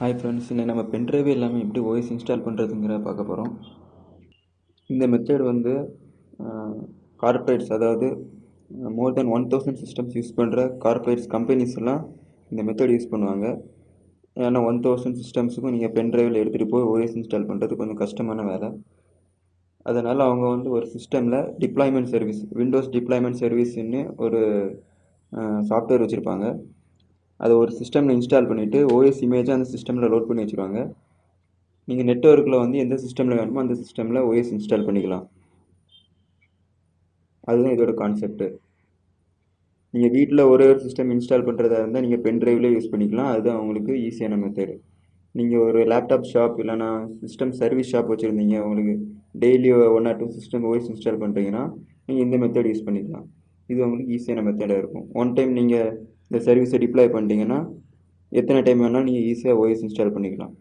Hi friends இன்னைக்கு நம்ம பென்ட்ரைவே இல்லாமல் எப்படி ஓஎஸ் இன்ஸ்டால் பண்ணுறதுங்கிற பார்க்க போகிறோம் இந்த மெத்தட் வந்து கார்ப்பரேட்ஸ் அதாவது more than one thousand systems use பண்ணுற கார்ப்பரேட்ஸ் கம்பெனிஸ் எல்லாம் இந்த மெத்தட் யூஸ் பண்ணுவாங்க. ஏன்னா ஒன் தௌசண்ட் சிஸ்டம்ஸுக்கும் நீங்கள் பென்ட்ரைவில் எடுத்துகிட்டு போய் ஓஎஸ் இன்ஸ்டால் பண்ணுறது கொஞ்சம் கஷ்டமான வேலை. அதனால் அவங்க வந்து ஒரு சிஸ்டமில் டிப்ளாய்மெண்ட் சர்வீஸ் விண்டோஸ் டிப்ளாய்மெண்ட் சர்வீஸ்ன்னு ஒரு சாஃப்ட்வேர் வச்சுருப்பாங்க. அதை ஒரு சிஸ்டமில் இன்ஸ்டால் பண்ணிவிட்டு ஓஎஸ் இமேஜை அந்த சிஸ்டமில் லோட் பண்ணி வச்சுருவாங்க. நீங்கள் நெட்ஒர்க்கில் வந்து எந்த சிஸ்டமில் வேணுமோ அந்த சிஸ்டமில் ஓஎஸ் இன்ஸ்டால் பண்ணிக்கலாம். அதுதான் இதோட கான்செப்ட்டு நீங்கள் வீட்டில் ஒரே ஒரு சிஸ்டம் இன்ஸ்டால் பண்ணுறதா இருந்தால் நீங்கள் பென் ட்ரைவ்லேயே யூஸ் பண்ணிக்கலாம். அதுதான் உங்களுக்கு ஈஸியான மெத்தடு நீங்கள் ஒரு லேப்டாப் ஷாப் இல்லைனா சிஸ்டம் சர்வீஸ் ஷாப் வச்சுருந்தீங்க உங்களுக்கு daily one or two system OS install பண்ணுறீங்கன்னா நீங்கள் இந்த மெத்தட் யூஸ் பண்ணிக்கலாம். இது உங்களுக்கு ஈஸியான மெத்தடாக இருக்கும். ஒன் டைம் நீங்கள் இந்த சர்வீஸை டிப்ளாய் பண்ணிட்டீங்கன்னா எத்தனை டைம் வேணாலும் நீங்கள் ஈஸியாக ஓஎஸ் இன்ஸ்டால் பண்ணிக்கலாம்.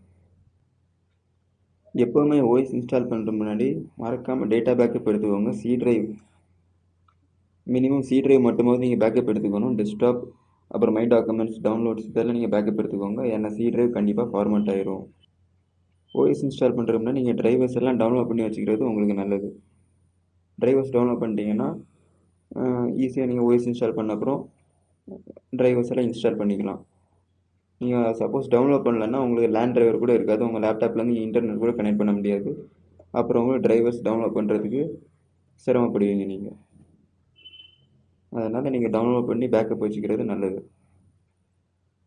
எப்போவுமே ஓஎஸ் இன்ஸ்டால் பண்ணுற முன்னாடி மறக்காமல் டேட்டா பேக்கப் எடுத்துக்கோங்க. C drive minimum C drive மட்டுமாவது நீங்கள் பேக்கப் எடுத்துக்கணும். டெஸ்க்டாப் அப்புறம் மை டாக்குமெண்ட்ஸ் டவுன்லோட்ஸ் இதெல்லாம் நீங்கள் பேக்கப் எடுத்துக்கோங்க. ஏன்னா சி ட்ரைவ் கண்டிப்பாக ஃபார்மேட் ஆயிரும். ஓஎஸ் இன்ஸ்டால் பண்ணுறோம்னா நீங்கள் டிரைவர்ஸ் எல்லாம் டவுன்லோட் பண்ணி வச்சுக்கிறது உங்களுக்கு நல்லது. டிரைவர்ஸ் டவுன்லோட் பண்ணிட்டீங்கன்னா ஈஸியாக நீங்கள் ஓஎஸ் இன்ஸ்டால் பண்ண அப்புறம் டிரைவர்ஸ் எல்லாம் இன்ஸ்டால் பண்ணிக்கலாம். நீங்கள் சப்போஸ் டவுன்லோட் பண்ணலன்னா உங்களுக்கு லேண்ட் டிரைவர் கூட இருக்காது. உங்கள் லேப்டாப்லேருந்து இன்டர்நெட் கூட கனெக்ட் பண்ண முடியாது. அப்புறம் உங்களுக்கு டிரைவர்ஸ் டவுன்லோட் பண்ணுறதுக்கு சிரமப்படுவீங்க நீங்கள் அதனால் நீங்கள் டவுன்லோட் பண்ணி பேக்கப் வச்சுக்கிறது நல்லது.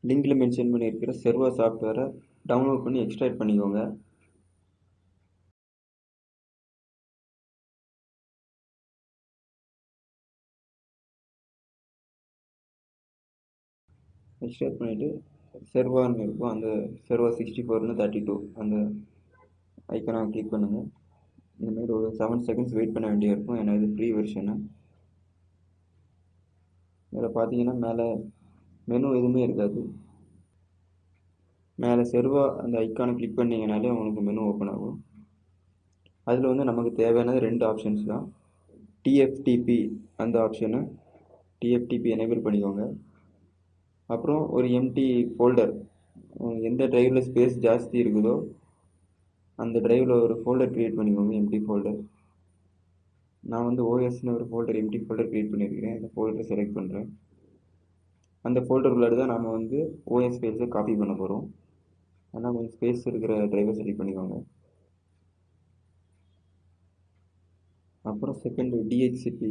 லிங்கில் மென்ஷன் பண்ணியிருக்கிற செர்வா சாஃப்ட்வேரை டவுன்லோட் பண்ணி எக்ஸ்ட்ராக்ட் பண்ணிக்கோங்க. எக்ஸ்ட்ராக்ட் பண்ணிவிட்டு செர்வான்னு இருக்கும். அந்த செர்வா சிக்ஸ்டி ஃபோர்னு தேர்ட்டி டூ அந்த ஐக்கனை கிளிக் பண்ணுங்கள் இந்தமாரி ஒரு செவன் செகண்ட்ஸ் வெயிட் பண்ண வேண்டிய இருக்கும். ஏன்னா இது ஃப்ரீ வெர்ஷனு இதில் பார்த்தீங்கன்னா மேலே மெனு எதுவுமே இருக்காது. மேலே செர்வா அந்த ஐக்கானை கிளிக் பண்ணிங்கனாலே உங்களுக்கு மெனு ஓப்பன் ஆகும். அதில் வந்து நமக்கு தேவையானது ரெண்டு ஆப்ஷன்ஸ் தான். டிஎஃப்டிபி அந்த ஆப்ஷனை டிஎஃப்டிபி எனேபிள் பண்ணிக்கோங்க. அப்புறம் ஒரு எம்டி ஃபோல்டர் எந்த ட்ரைவில் ஸ்பேஸ் ஜாஸ்தி இருக்குதோ அந்த ட்ரைவில் ஒரு ஃபோல்டர் க்ரியேட் பண்ணிக்கோங்க எம்டி ஃபோல்டர் நான் வந்து ஓஎஸ்னு ஒரு ஃபோல்டர் எம்டி ஃபோல்டர் க்ரியேட் பண்ணியிருக்கிறேன் அந்த ஃபோல்டரை செலக்ட் பண்ணுறேன் அந்த ஃபோல்டர் உள்ளாடி தான் நாம் வந்து ஓஎஸ் ஃபைல்ஸை காப்பி பண்ண போகிறோம் ஆனால் கொஞ்சம் ஸ்பேஸ் இருக்கிற ட்ரைவை செலக்ட் பண்ணிக்கோங்க. அப்புறம் செகண்ட் டிஹெச்சிபி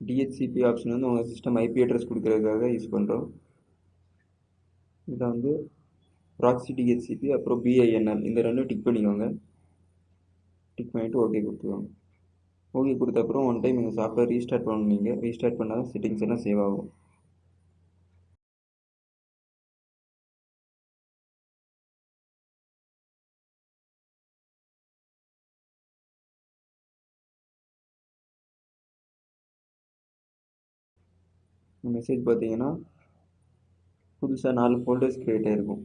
டிஹெச்சிபி ஆப்ஷன் வந்து உங்கள் சிஸ்டம் ஐபி அட்ரஸ் கொடுக்குறதுக்காக யூஸ் பண்ணுறோம் இதை வந்து ப்ராக்ஸி டிஹெச்சிபி அப்புறம் பிஐஎன்எல் இந்த ரெண்டும் டிக் பண்ணிக்கோங்க. டிக் பண்ணிவிட்டு ஓகே கொடுத்துக்கோங்க ஓகே கொடுத்த அப்புறம் ஒன் டைம் இந்த சாஃப்ட்வேர் ரீஸ்டார்ட் பண்ணுவீங்க ரீஸ்டார்ட் பண்ணால் தான் செட்டிங்ஸ் எல்லாம் சேவ் ஆகும். மெசேஜ் பார்த்தீங்கன்னா புதுசாக நாலு ஃபோல்டர்ஸ் க்ரியேட் ஆகிருக்கும்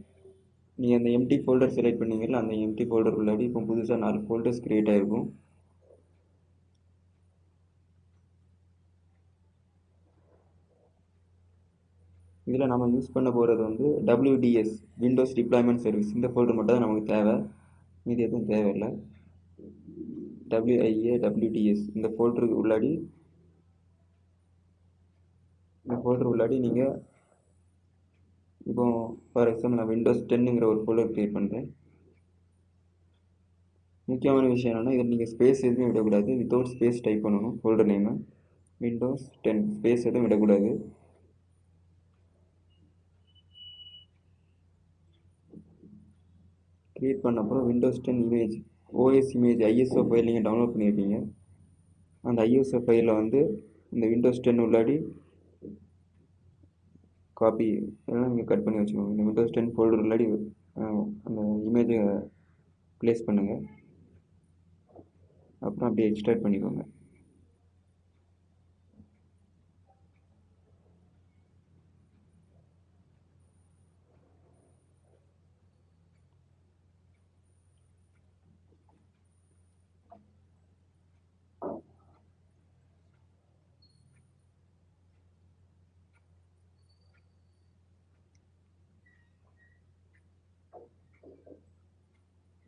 நீங்கள் அந்த எம்டி ஃபோல்டர் செலக்ட் பண்ணீங்கல்ல அந்த எம்டி ஃபோல்டர் உள்ளாடி இப்போ புதுசாக நாலு ஃபோல்டர்ஸ் க்ரியேட் ஆகிருக்கும் இதில் நம்ம யூஸ் பண்ண போகிறது வந்து டபிள்யூடிஎஸ் விண்டோஸ் டிப்ளாய்மெண்ட் சர்வீஸ் இந்த ஃபோல்டர் மட்டும் தான் நமக்கு தேவை. மீதி எதுவும் தேவையில்லை. டபிள்யூஐஏ டபிள்யூடிஎஸ் இந்த ஃபோல்டருக்கு உள்ளாடி இந்த ஃபோல்டர் உள்ளாடி நீங்கள் இப்போ ஃபார் எக்ஸாம்பிள் நான் விண்டோஸ் டென்னுங்கிற ஒரு ஃபோல்டர் க்ரியேட் பண்ணுறேன் முக்கியமான விஷயம் என்னென்னா இதில் நீங்கள் ஸ்பேஸ் எதுவும் விடக்கூடாது. வித்தவுட் ஸ்பேஸ் டைப் பண்ணணும் folder name Windows ten space எதுவும் விடக்கூடாது. க்ரியேட் பண்ண அப்புறம் Windows ten image OS image ISO file நீங்கள் டவுன்லோட் பண்ணியிருப்பீங்க அந்த ஐஎஸ்ஓ ஃபைலில் வந்து இந்த விண்டோஸ் டென் உள்ளாடி காப்பி இதெல்லாம் நீங்கள் கட் பண்ணி வச்சுக்கோங்க. இந்த விண்டோஸ் டென் ஃபோல்டர் இல்லாடி அந்த இமேஜை ப்ளேஸ் பண்ணுங்கள் அப்புறம் அப்படியே எக்ஸ்ட்ராக்ட் பண்ணிக்கோங்க.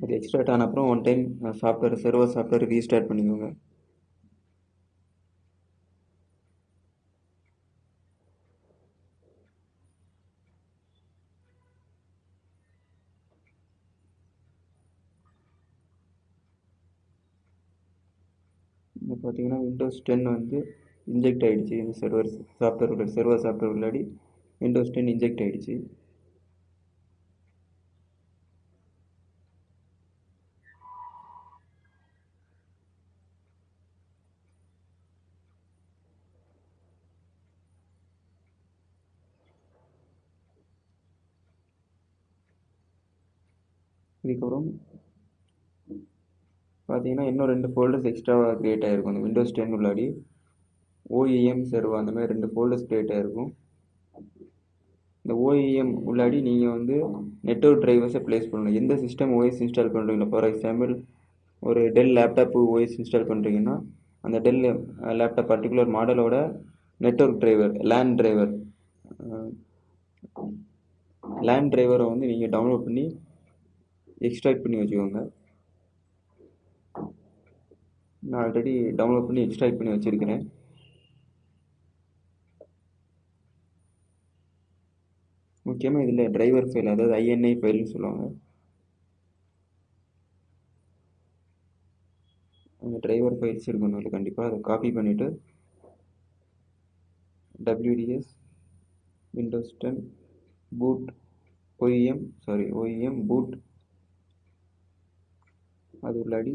அது எக்ஸ்ட்ராட் ஆன அப்புறம் one time software server software restart பண்ணிக்கோங்க. இப்போ பார்த்தீங்கன்னா விண்டோஸ் டென் வந்து இன்ஜெக்ட் ஆகிடுச்சு இந்த சர்வர் சாஃப்ட்வேர் உள்ள சர்வர் சாஃப்ட்வேர் உள்ளாடி விண்டோஸ் டென் இன்ஜெக்ட் ஆகிடுச்சு இதுக்கப்புறம் பார்த்தீங்கன்னா இன்னும் ரெண்டு ஃபோல்டர்ஸ் எக்ஸ்ட்ராவாக க்ரியேட் ஆகிருக்கும். அந்த விண்டோஸ் டென் உள்ளாடி ஓஇஎம் சர்வா அந்த மாதிரி ரெண்டு ஃபோல்டர்ஸ் க்ரியேட் ஆகிருக்கும். இந்த ஓஇஎம் உள்ளாடி நீங்கள் வந்து நெட்ஒர்க் டிரைவர்ஸை ப்ளேஸ் பண்ணணும். எந்த சிஸ்டம் ஓஎஸ் இன்ஸ்டால் பண்ணுறீங்களோ ஃபார் எக்ஸாம்பிள் ஒரு டெல் லேப்டாப்பு ஓஎஸ் இன்ஸ்டால் பண்ணுறீங்கன்னா அந்த Dell laptop particular மாடலோட network driver LAN driver LAN டிரைவரை வந்து நீங்கள் டவுன்லோட் பண்ணி எக்ஸ்ட்ராக்ட் பண்ணி வச்சுக்கோங்க. நான் ஆல்ரெடி டவுன்லோட் பண்ணி எக்ஸ்ட்ராக்ட் பண்ணி வச்சுருக்கிறேன். முக்கியமாக இதில் டிரைவர் ஃபைல் அதாவது ஐஎன்ஐ ஃபைல்னு சொல்லுவாங்க. அந்த டிரைவர் ஃபைல்ஸ் இருக்கணும் இல்லை கண்டிப்பாக அதை காப்பி பண்ணிவிட்டு WDS Windows ten boot YM sorry YM boot அது உள்ளாடி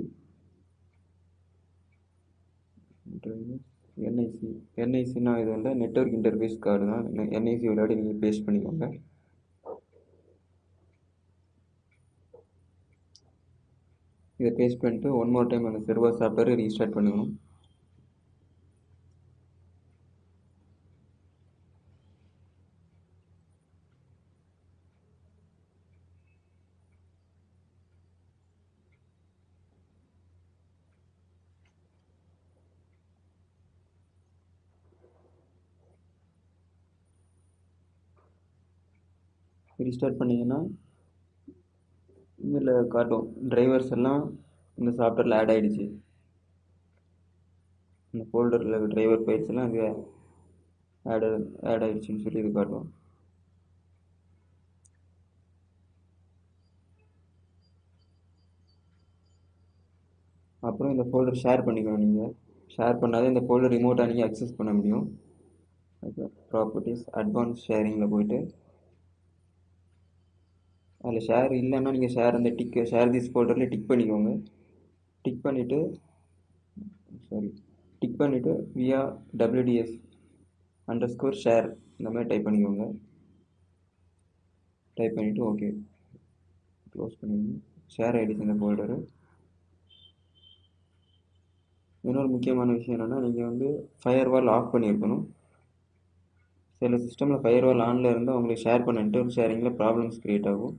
என்ஐசி என்ஐசினா இது வந்து நெட்ஒர்க் இன்டர்ஃபேஸ் கார்டு தான். என்ஐசி விளையாடி நீங்கள் பேஸ்ட் பண்ணிக்கோங்க. இதை பேஸ்ட் பண்ணிட்டு ஒன் மோர் டைம் அந்த சர்வர் சாஃப்ட்வேரை ரீஸ்டார்ட் பண்ணிக்கணும். ரீஸ்டார்ட் பண்ணிங்கன்னா இதில் காட்டும் டிரைவர்ஸ் எல்லாம் இந்த சாஃப்ட்வேரில் ஆட் ஆகிடுச்சு இந்த ஃபோல்டரில் டிரைவர் ஃபைல்ஸ் எல்லாம் இது ஆட் ஆட் ஆகிடுச்சின்னு சொல்லி இது காட்டும். அப்புறம் இந்த ஃபோல்டர் ஷேர் பண்ணிக்கணும் நீங்கள் ஷேர் பண்ணாதே இந்த ஃபோல்டர் ரிமோட்டாக நீங்கள் அக்சஸ் பண்ண முடியும். ப்ராப்பர்ட்டிஸ் அட்வான்ஸ் ஷேரிங்கில் போயிட்டு அதில் ஷேர் இல்லைன்னா நீங்கள் ஷேர் அந்த டிக் ஷேர் திஸ் ஃபோல்டரில் டிக் பண்ணிக்கோங்க. டிக் பண்ணிவிட்டு சாரி டிக் பண்ணிவிட்டு via WDS underscore share இந்த மாதிரி டைப் பண்ணிக்கோங்க. டைப் பண்ணிவிட்டு ஓகே க்ளோஸ் பண்ணிக்கோங்க. ஷேர் ஆகிடுச்சு இந்த ஃபோல்டரு இன்னொரு முக்கியமான விஷயம் என்னென்னா நீங்கள் வந்து ஃபயர் வால் ஆஃப் பண்ணியிருக்கணும். சில சிஸ்டமில் ஃபயர் வால் ஆனில் இருந்தால் உங்களுக்கு ஷேர் பண்ண நெட்ஒர்க் ஷேரிங்கில் ப்ராப்ளம்ஸ் க்ரியேட் ஆகும்.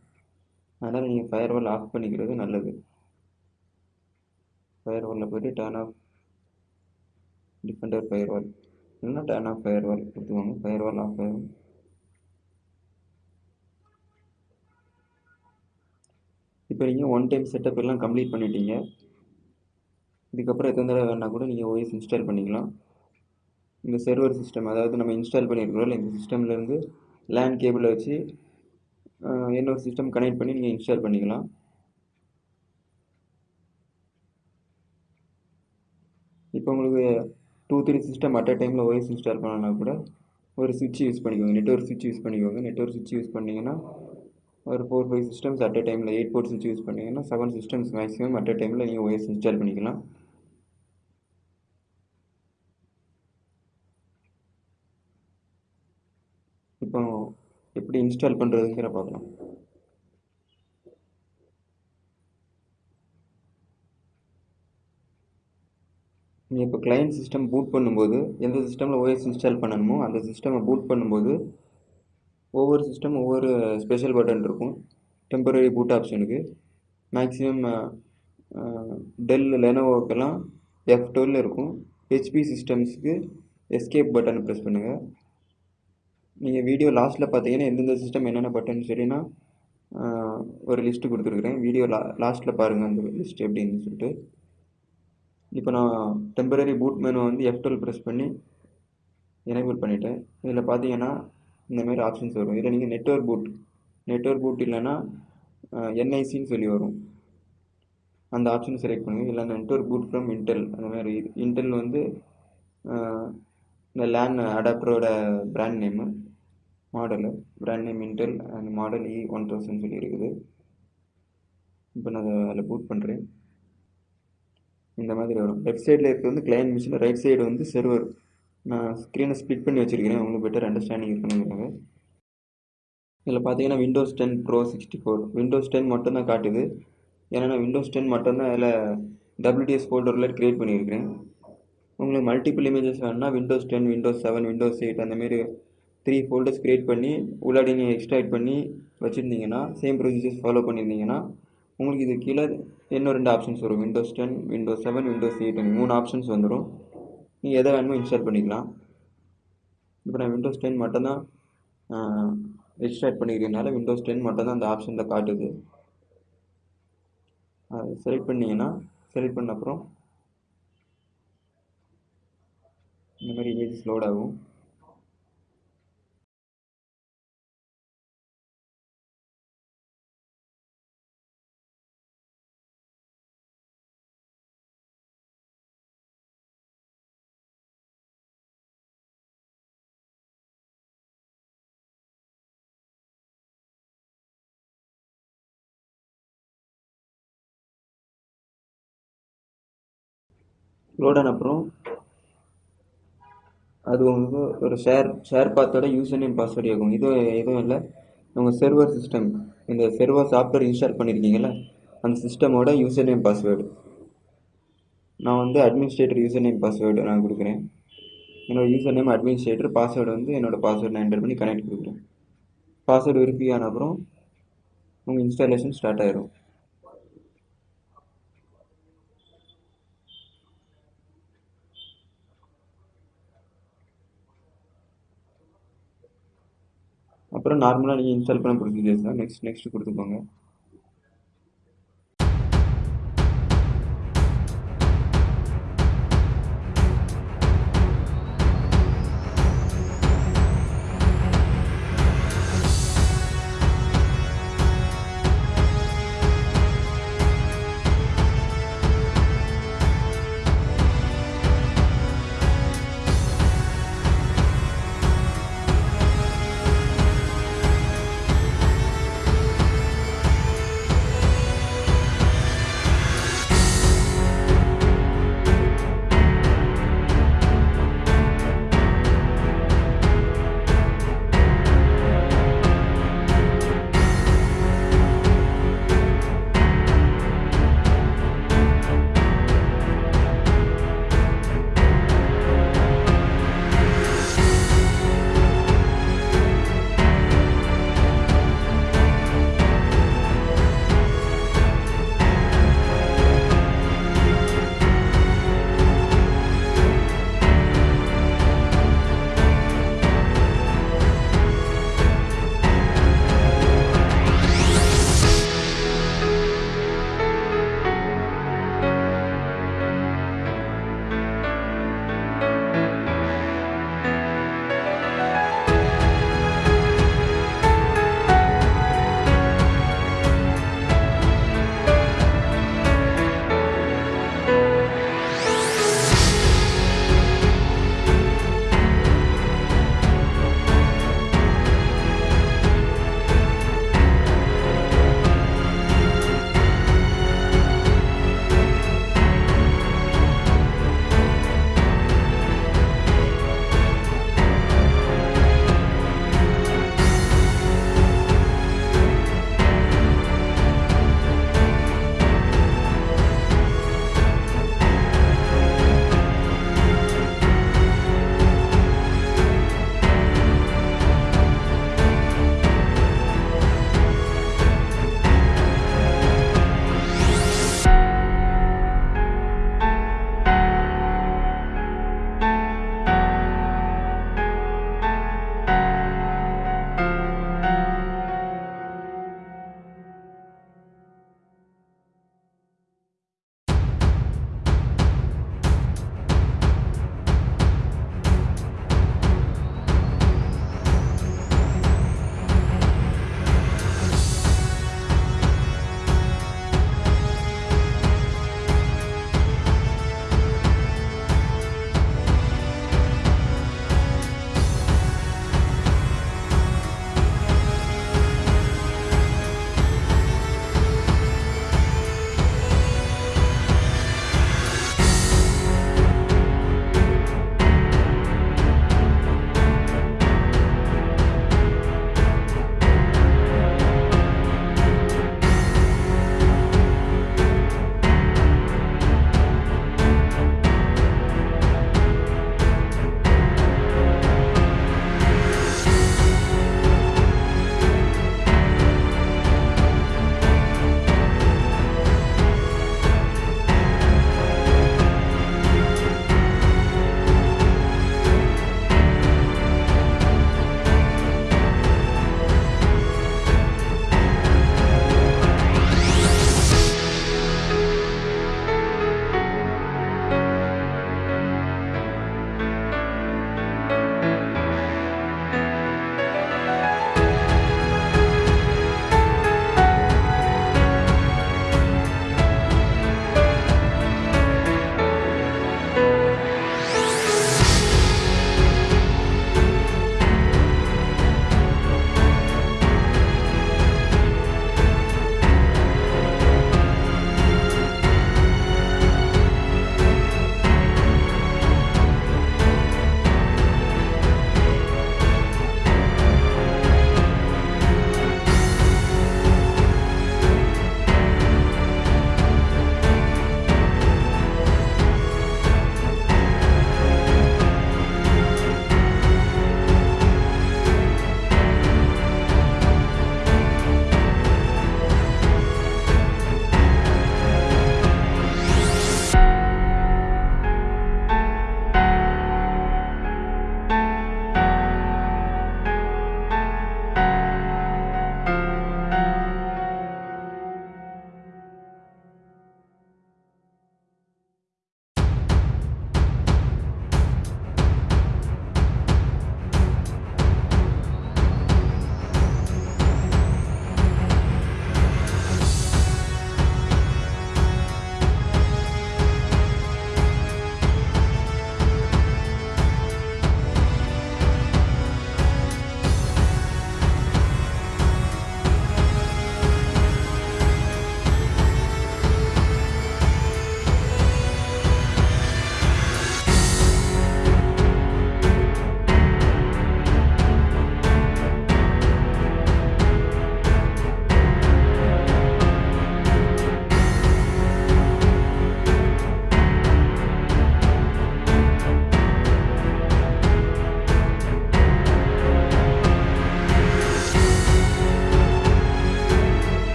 அதனால் நீங்கள் ஃபயர் வால் ஆஃப் பண்ணிக்கிறது நல்லது. ஃபயர் வாலில் போய்ட்டு turn off Defender firewall இல்லைன்னா டேர்ன் ஆஃப் ஃபயர் வால் கொடுத்துக்கோங்க. ஃபயர் வால் ஆஃப் ஆகும் இப்போ நீங்கள் ஒன் டைம் செட்டப் எல்லாம் கம்ப்ளீட் பண்ணிட்டீங்க. இதுக்கப்புறம் எத்தனை தடவை வேணால் கூட நீங்கள் ஓஎஸ் இன்ஸ்டால் பண்ணிக்கலாம். இந்த சர்வர் சிஸ்டம் அதாவது நம்ம இன்ஸ்டால் பண்ணியிருக்கிறோம் இந்த சிஸ்டம்லேருந்து லேண்ட் கேபிளை வச்சு இன்னொரு சிஸ்டம் கனெக்ட் பண்ணி நீங்கள் இன்ஸ்டால் பண்ணிக்கலாம். இப்போ உங்களுக்கு two three system at a டைமில் ஓஎஸ் இன்ஸ்டால் பண்ணனா கூட ஒரு சுவிட்ச் யூஸ் பண்ணிக்கோங்க. நெட்ஒர்க் சுவிட்ச் யூஸ் பண்ணிக்கோங்க. நெட்ஒர்க் சுவிட்ச் யூஸ் பண்ணிங்கன்னா ஒரு four five systems at a டைமில் எயிட் போர்ட் சுவிட்ச் யூஸ் பண்ணிங்கன்னா seven systems maximum at a டைமில் நீங்கள் ஓஎஸ் இன்ஸ்டால் பண்ணிக்கலாம் இப்போ எப்படி இன்ஸ்டால் பண்ணுறதுங்கிற பார்க்கலாம் நீங்கள் இப்போ கிளைண்ட் சிஸ்டம் பூட் பண்ணும்போது எந்த சிஸ்டமில் ஓஎஸ் இன்ஸ்டால் பண்ணணுமோ அந்த சிஸ்டமை பூட் பண்ணும்போது ஒவ்வொரு சிஸ்டம் ஒவ்வொரு ஸ்பெஷல் பட்டன் இருக்கும். டெம்பரரி பூட் ஆப்ஷனுக்கு மேக்ஸிமம் டெல் லெனோவோக்கெல்லாம் எஃப் டுவெல் இருக்கும். ஹெச்பி சிஸ்டம்ஸுக்கு எஸ்கேப் பட்டனை ப்ரெஸ் பண்ணுங்கள் நீங்கள் வீடியோ லாஸ்ட்டில் பார்த்தீங்கன்னா எந்தெந்த சிஸ்டம் என்னென்ன பட்டன் சொல்லினா ஒரு லிஸ்ட்டு கொடுத்துருக்குறேன். வீடியோ லா லாஸ்ட்டில் பாருங்கள் அந்த லிஸ்ட் எப்படின்னு சொல்லிட்டு. இப்போ நான் டெம்பரரி பூட் மெனு வந்து எஃப் டுவெல் ப்ரெஸ் பண்ணி எனேபிள் பண்ணிவிட்டேன் இதில் பார்த்தீங்கன்னா இந்தமாரி ஆப்ஷன்ஸ் வரும். இதில் நீங்கள் நெட்ஒர்க் பூட் நெட்ஒர்க் பூட் இல்லைன்னா என்ஐசின்னு சொல்லி வரும். அந்த ஆப்ஷன் செலக்ட் பண்ணுங்கள் இல்லை நெட்ஒர்க் பூட் ஃப்ரம் இன்டெல் அந்த மாதிரி இன்டெல் வந்து இந்த LAN அடாப்டரோட brand name model. Brand name Intel and model e E one thousand சொல்லி இருக்குது இப்போ நான் அதை அதில் பூட் பண்ணுறேன் இந்த மாதிரி வரும். லெஃப்ட் சைடில் இருக்கிறது வந்து கிளையன்ட் மிஷின் ரைட் சைடு வந்து செர்வர் நான் ஸ்க்ரீனை ஸ்பிட் பண்ணி வச்சுருக்கிறேன். உங்களுக்கு பெட்டர் அண்டர்ஸ்டாண்டிங் இருக்கணுங்கிறாங்க இதில் பார்த்தீங்கன்னா Windows ten pro sixty four Windows ten மட்டும்தான் காட்டுது. ஏன்னா நான் விண்டோஸ் டென் மட்டும்தான் அதில் டபிள்யூடிஎஸ் ஃபோல்டரில் க்ரியேட் பண்ணியிருக்கிறேன். உங்களுக்கு மல்டிபிள் இமேஜஸ் வேணுன்னா Windows ten Windows seven Windows eight அந்தமாரி த்ரீ ஃபோல்டர்ஸ் க்ரியேட் பண்ணி உள்ளாடி நீங்கள் எக்ஸ்ட்ராக்ட் பண்ணி வச்சுருந்தீங்கன்னா சேம் ப்ரொசீஜர்ஸ் ஃபாலோ பண்ணியிருந்தீங்கன்னா உங்களுக்கு இது கீழே இன்னும் ரெண்டு ஆப்ஷன்ஸ் வரும். Windows ten Windows seven Windows eight மூணு ஆப்ஷன்ஸ் வந்துடும். நீங்கள் எதை வேணுமோ இன்ஸ்டால் பண்ணிக்கலாம். இப்போ நான் விண்டோஸ் டென் மட்டும்தான் எக்ஸ்ட்ராக்ட் பண்ணிக்கிறதுனால விண்டோஸ் டென் மட்டும்தான் அந்த ஆப்ஷனில் காட்டுது. அதை செலக்ட் பண்ணிங்கன்னா செலக்ட் பண்ண அப்புறம் இந்த மாதிரி இமேஜஸ் லோட் ஆகும். லோட் ஆன அப்புறம் அது உங்களுக்கு ஒரு ஷேர் ஷேர் பாத்தோட யூசர் நேம் பாஸ்வேர்டு இருக்கும் இது எதுவும் இல்லை. உங்கள் சர்வர் சிஸ்டம் இந்த செர்வர் சாஃப்ட்வேர் இன்ஸ்டால் பண்ணியிருக்கீங்களா அந்த சிஸ்டமோட யூசர் நேம் பாஸ்வேர்டு நான் வந்து அட்மினிஸ்ட்ரேட்டர் யூசர் நேம் பாஸ்வேர்டு நான் கொடுக்குறேன். என்னோடய யூசர் நேம் அட்மினிஸ்ட்ரேட்டர் பாஸ்வேர்டு வந்து என்னோடய பாஸ்வேர்டு நான் என்டர் பண்ணி கனெக்ட் கொடுக்குறேன். பாஸ்வேர்டு வெரிஃபை ஆன அப்புறம் உங்கள் இன்ஸ்டாலேஷன் ஸ்டார்ட் ஆயிரும். அப்புறம் நார்மலாக நீங்கள் இன்ஸ்டால் பண்ண ப்ரொசீஜர்ஸ் தான் நெக்ஸ்ட் நெக்ஸ்ட் கொடுத்துக்கோங்க.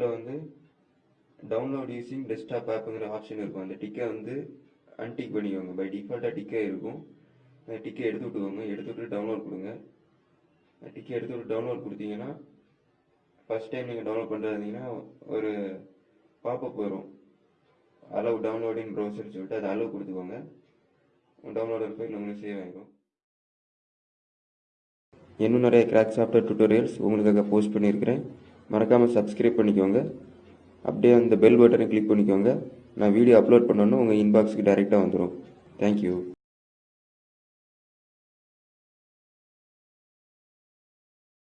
இதில் வந்து டவுன்லோட் யூஸிங் டெஸ்க்டாப் ஆப்புங்கிற ஆப்ஷன் இருக்கும். அந்த டிக்கை வந்து அன்டிக் பண்ணிக்கோங்க. பை டிஃபால்ட்டாக டிக்கே இருக்கும். அந்த டிக்கை எடுத்து விட்டுக்கோங்க. எடுத்து விட்டு டவுன்லோட் கொடுங்க. டிக்கை எடுத்து விட்டு டவுன்லோட் கொடுத்தீங்கன்னா ஃபஸ்ட் டைம் நீங்கள் டவுன்லோட் பண்ணுறதுங்கன்னா ஒரு பாப்பப் வரும். அலவ் டவுன்லோடிங் ப்ரௌசர் சொல்லிட்டு அதை அலவ் கொடுத்துக்கோங்க. டவுன்லோடர் போய் உங்களுக்கு சேவ் ஆகிடும் இன்னும் நிறைய கிராக் சாஃப்ட்வேர் டுட்டோரியல்ஸ் உங்களுக்காக போஸ்ட் பண்ணியிருக்கிறேன். மறக்காமல் சப்ஸ்கிரைப் பண்ணிக்கோங்க. அப்படியே அந்த பெல் பட்டனை கிளிக் பண்ணிக்கோங்க. நான் வீடியோ அப்லோட் பண்ணோன்னு உங்கள் இன்பாக்ஸுக்கு டைரெக்டாக வந்துடும் தேங்க்யூ